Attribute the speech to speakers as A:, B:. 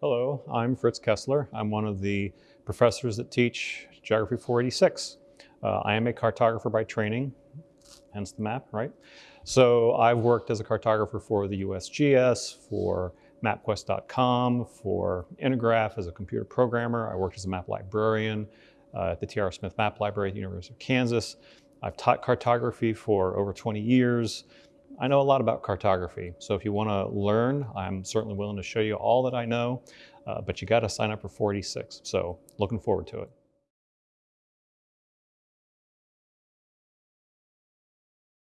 A: Hello, I'm Fritz Kessler. I'm one of the professors that teach Geography 486. Uh, I am a cartographer by training, hence the map, right? So I've worked as a cartographer for the USGS, for MapQuest.com, for Intergraph as a computer programmer. I worked as a map librarian uh, at the T.R. Smith Map Library at the University of Kansas. I've taught cartography for over 20 years. I know a lot about cartography, so if you want to learn, I'm certainly willing to show you all that I know, uh, but you got to sign up for 486. So looking forward to it.